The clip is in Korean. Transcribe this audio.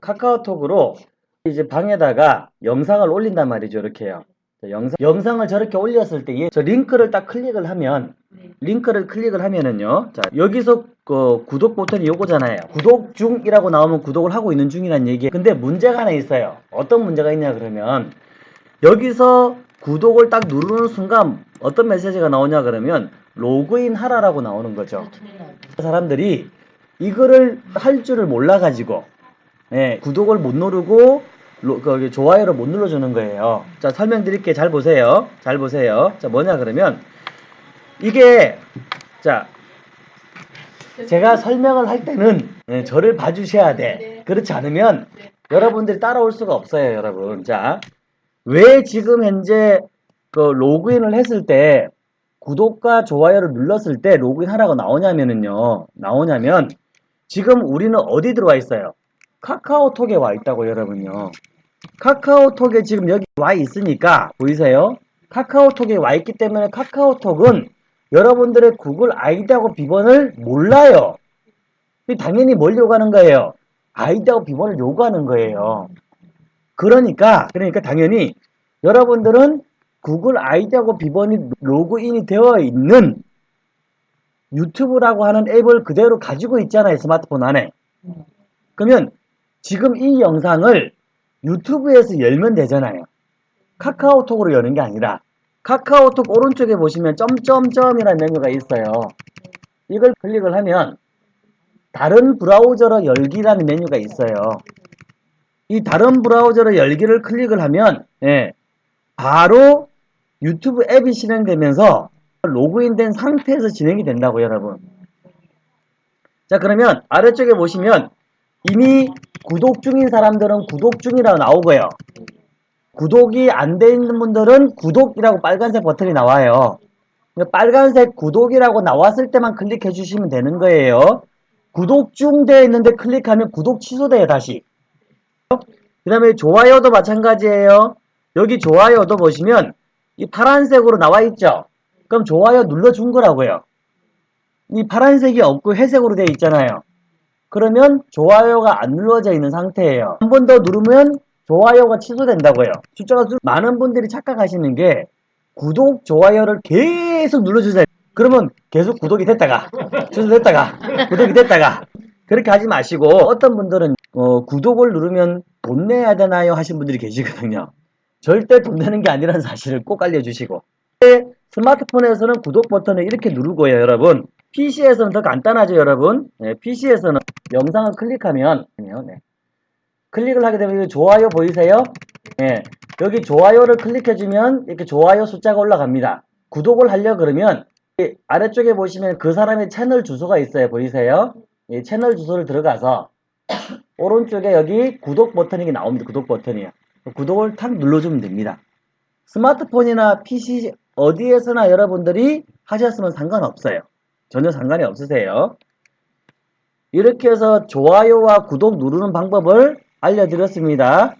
카카오톡으로 이제 방에다가 영상을 올린단 말이죠. 이렇게요. 자, 영상, 영상을 저렇게 올렸을 때, 저 링크를 딱 클릭을 하면, 네. 링크를 클릭을 하면은요. 자, 여기서 그 구독 버튼이 요거잖아요. 구독 중이라고 나오면 구독을 하고 있는 중이란 얘기예요. 근데 문제가 하나 있어요. 어떤 문제가 있냐 그러면 여기서 구독을 딱 누르는 순간 어떤 메시지가 나오냐 그러면 로그인 하라라고 나오는 거죠. 나오고. 사람들이 이거를 할 줄을 몰라가지고 예, 구독을 못 누르고 로- 거기 좋아요를 못 눌러주는 거예요. 자 설명드릴게 잘 보세요. 잘 보세요. 자 뭐냐 그러면 이게 자 제가 설명을 할 때는 예, 저를 봐주셔야 돼. 네. 그렇지 않으면 네. 여러분들이 따라올 수가 없어요, 여러분. 자, 왜 지금 현재 그 로그인을 했을 때 구독과 좋아요를 눌렀을 때 로그인 하라고 나오냐면은요, 나오냐면 지금 우리는 어디 들어와 있어요? 카카오톡에 와 있다고 여러분요. 카카오톡에 지금 여기 와 있으니까 보이세요? 카카오톡에 와 있기 때문에 카카오톡은 여러분들의 구글 아이디하고 비번을 몰라요. 당연히 뭘 요구하는 거예요? 아이디하고 비번을 요구하는 거예요. 그러니까, 그러니까 당연히 여러분들은 구글 아이디하고 비번이 로그인이 되어 있는 유튜브라고 하는 앱을 그대로 가지고 있잖아요. 스마트폰 안에. 음. 그러면 지금 이 영상을 유튜브에서 열면 되잖아요. 카카오톡으로 여는 게 아니라 카카오톡 오른쪽에 보시면 점점점이라는 메뉴가 있어요. 이걸 클릭을 하면 다른 브라우저로 열기라는 메뉴가 있어요. 이 다른 브라우저로 열기를 클릭을 하면 예, 바로 유튜브 앱이 실행되면서 로그인된 상태에서 진행이 된다고 여러분. 자 그러면 아래쪽에 보시면 이미 구독 중인 사람들은 구독 중이라고 나오고요. 구독이 안 돼 있는 분들은 구독이라고 빨간색 버튼이 나와요. 빨간색 구독이라고 나왔을 때만 클릭해 주시면 되는 거예요. 구독 중 되어 있는데 클릭하면 구독 취소돼요, 다시. 그 다음에 좋아요도 마찬가지예요. 여기 좋아요도 보시면 이 파란색으로 나와 있죠? 그럼 좋아요 눌러준 거라고요. 이 파란색이 없고 회색으로 되어 있잖아요. 그러면 좋아요가 안 눌러져 있는 상태예요. 한 번 더 누르면 좋아요가 취소된다고요. 숫자가 수- 많은 분들이 착각하시는 게 구독, 좋아요를 계속 눌러주세요. 그러면 계속 구독이 됐다가 취소됐다가 구독이 됐다가 그렇게 하지 마시고 어떤 분들은 어, 구독을 누르면 돈 내야 되나요 하신 분들이 계시거든요. 절대 돈 내는 게 아니라는 사실을 꼭 알려주시고 스마트폰에서는 구독 버튼을 이렇게 누르고요 여러분 PC에서는 더 간단하죠 여러분 PC에서는 영상을 클릭하면 네. 클릭을 하게 되면 좋아요 보이세요? 예, 여기 좋아요를 클릭해주면 이렇게 좋아요 숫자가 올라갑니다. 구독을 하려 그러면 이 아래쪽에 보시면 그 사람의 채널 주소가 있어요. 보이세요? 이 채널 주소를 들어가서 오른쪽에 여기 구독 버튼이 나옵니다. 구독 버튼이요. 구독을 탁 눌러주면 됩니다. 스마트폰이나 PC 어디에서나 여러분들이 하셨으면 상관없어요. 전혀 상관이 없으세요. 이렇게 해서 좋아요와 구독 누르는 방법을 알려드렸습니다.